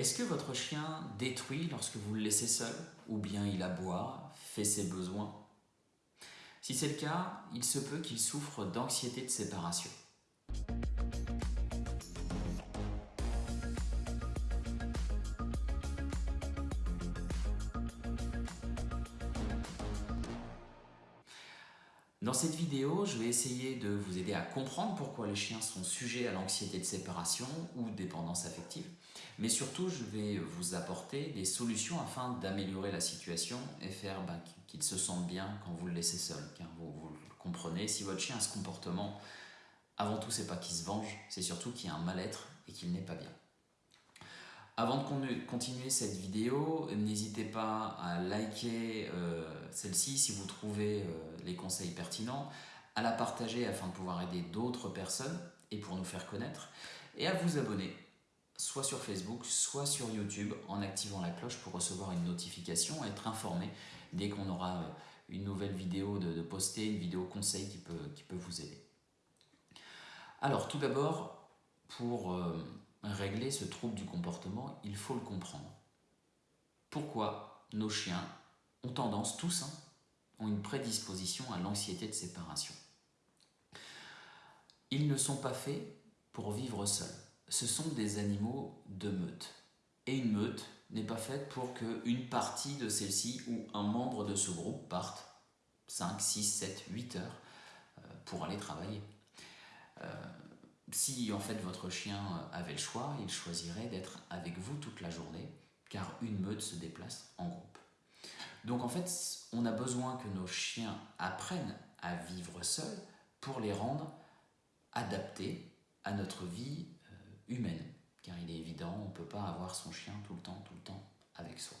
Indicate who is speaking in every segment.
Speaker 1: Est-ce que votre chien détruit lorsque vous le laissez seul Ou bien il aboie, fait ses besoins? Si c'est le cas, il se peut qu'il souffre d'anxiété de séparation. Dans cette vidéo, je vais essayer de vous aider à comprendre pourquoi les chiens sont sujets à l'anxiété de séparation ou dépendance affective, mais surtout je vais vous apporter des solutions afin d'améliorer la situation et faire bah, qu'il se sente bien quand vous le laissez seul, vous, comprenez, si votre chien a ce comportement, avant tout c'est pas qu'il se venge, c'est surtout qu'il y a un mal-être et qu'il n'est pas bien. Avant de continuer cette vidéo, n'hésitez pas à liker euh, celle-ci si vous trouvez euh, les conseils pertinents, à la partager afin de pouvoir aider d'autres personnes et pour nous faire connaître, et à vous abonner, soit sur Facebook, soit sur YouTube, en activant la cloche pour recevoir une notification et être informé dès qu'on aura euh, une nouvelle vidéo de, poster, une vidéo conseil qui peut, qui peut vous aider. Alors tout d'abord, pour régler ce trouble du comportement, il faut le comprendre. Pourquoi nos chiens ont tendance, tous, hein, ont une prédisposition à l'anxiété de séparation? Ils ne sont pas faits pour vivre seuls. Ce sont des animaux de meute. Et une meute n'est pas faite pour qu'une partie de celle-ci ou un membre de ce groupe parte 5, 6, 7, 8 heures euh, pour aller travailler. Euh, si en fait votre chien avait le choix, il choisirait d'être avec vous toute la journée, car une meute se déplace en groupe. Donc en fait, on a besoin que nos chiens apprennent à vivre seuls pour les rendre adaptés à notre vie euh, humaine. Car il est évident, on ne peut pas avoir son chien tout le temps, tout le temps avec soi.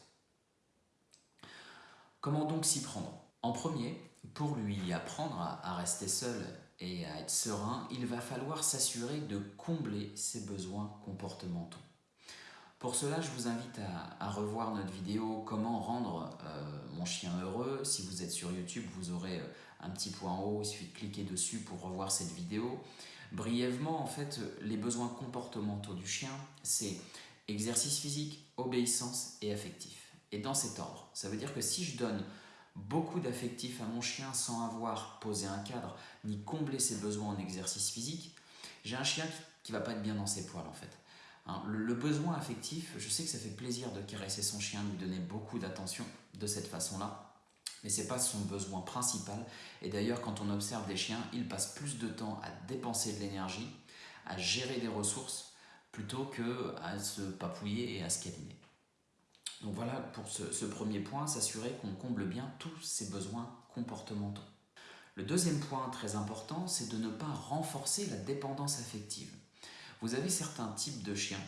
Speaker 1: Comment donc s'y prendre? En premier, pour lui apprendre à rester seul et à être serein, il va falloir s'assurer de combler ses besoins comportementaux. Pour cela, je vous invite à, revoir notre vidéo « Comment rendre euh, mon chien heureux ». Si vous êtes sur YouTube, vous aurez euh, un petit point en haut, il suffit de cliquer dessus pour revoir cette vidéo. Brièvement, en fait, les besoins comportementaux du chien, c'est exercice physique, obéissance et affectif. Et dans cet ordre, ça veut dire que si je donne beaucoup d'affectifs à mon chien sans avoir posé un cadre ni comblé ses besoins en exercice physique, j'ai un chien qui ne va pas être bien dans ses poils en fait. Hein, le, besoin affectif, je sais que ça fait plaisir de caresser son chien, de lui donner beaucoup d'attention de cette façon-là, mais ce n'est pas son besoin principal. Et d'ailleurs, quand on observe des chiens, ils passent plus de temps à dépenser de l'énergie, à gérer des ressources, plutôt qu'à se papouiller et à se câliner. Donc voilà pour ce, premier point, s'assurer qu'on comble bien tous ses besoins comportementaux. Le deuxième point très important, c'est de ne pas renforcer la dépendance affective. Vous avez certains types de chiens,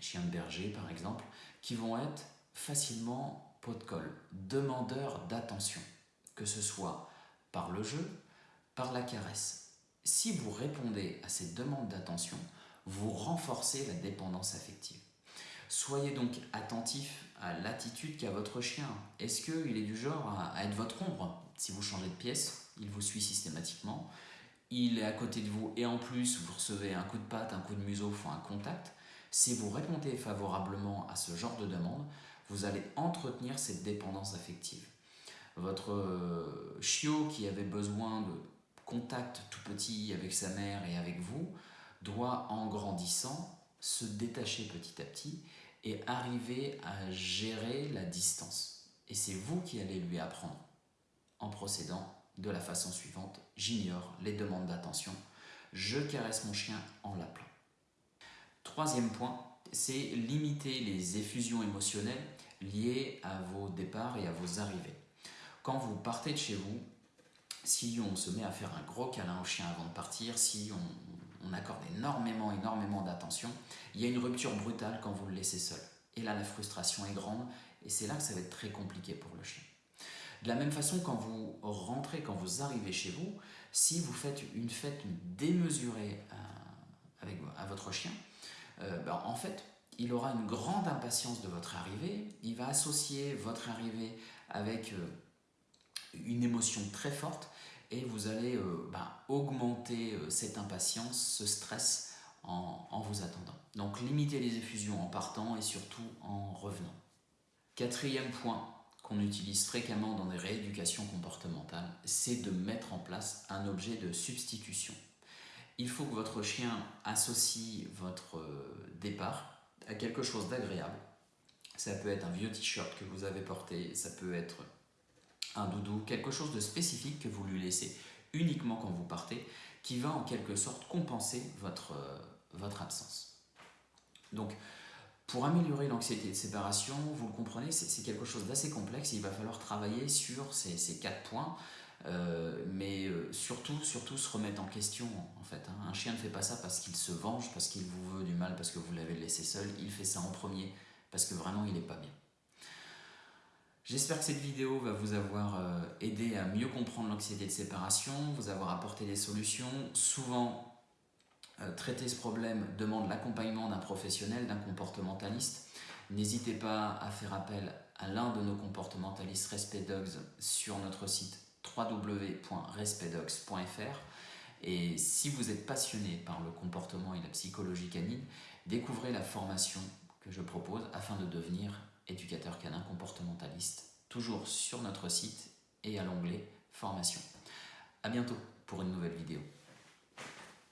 Speaker 1: chiens de berger par exemple, qui vont être facilement pot de colle, demandeurs d'attention, que ce soit par le jeu, par la caresse. Si vous répondez à ces demandes d'attention, vous renforcez la dépendance affective. Soyez donc attentif à l'attitude qu'a votre chien. Est-ce qu'il est du genre à être votre ombre? Si vous changez de pièce, il vous suit systématiquement. Il est à côté de vous et en plus vous recevez un coup de patte, un coup de museau, enfin un contact. Si vous répondez favorablement à ce genre de demande, vous allez entretenir cette dépendance affective. Votre euh, chiot qui avait besoin de contact tout petit avec sa mère et avec vous doit en grandissant se détacher petit à petit et arriver à gérer la distance. Et c'est vous qui allez lui apprendre en procédant de la façon suivante. J'ignore les demandes d'attention. Je caresse mon chien en l'appelant. Troisième point, c'est limiter les effusions émotionnelles liées à vos départs et à vos arrivées. Quand vous partez de chez vous, si on se met à faire un gros câlin au chien avant de partir, si on, on accorde énormément, énormément d'attention, il y a une rupture brutale quand vous le laissez seul. Et là, la frustration est grande, et c'est là que ça va être très compliqué pour le chien. De la même façon, quand vous rentrez, quand vous arrivez chez vous, si vous faites une fête démesurée à, avec, votre chien, euh, ben, en fait, il aura une grande impatience de votre arrivée, il va associer votre arrivée avec euh, une émotion très forte, et vous allez euh, bah, augmenter euh, cette impatience, ce stress en, en vous attendant. Donc limitez les effusions en partant et surtout en revenant. Quatrième point qu'on utilise fréquemment dans des rééducations comportementales, c'est de mettre en place un objet de substitution. Il faut que votre chien associe votre euh, départ à quelque chose d'agréable. Ça peut être un vieux t-shirt que vous avez porté, ça peut être un doudou, quelque chose de spécifique que vous lui laissez uniquement quand vous partez, qui va en quelque sorte compenser votre, euh, votre absence. Donc, pour améliorer l'anxiété de séparation, vous le comprenez, c'est quelque chose d'assez complexe. Il va falloir travailler sur ces, quatre points, euh, mais euh, surtout, surtout se remettre en question. En fait, hein. un chien ne fait pas ça parce qu'il se venge, parce qu'il vous veut du mal, parce que vous l'avez laissé seul. Il fait ça en premier parce que vraiment il n'est pas bien. J'espère que cette vidéo va vous avoir euh, aidé à mieux comprendre l'anxiété de séparation, vous avoir apporté des solutions. Souvent, euh, traiter ce problème demande l'accompagnement d'un professionnel, d'un comportementaliste. N'hésitez pas à faire appel à l'un de nos comportementalistes Respect Dogs sur notre site www.respectdogs.fr. Et si vous êtes passionné par le comportement et la psychologie canine, découvrez la formation que je propose afin de devenir éducateur canin comportementaliste, toujours sur notre site et à l'onglet formation. A bientôt pour une nouvelle vidéo.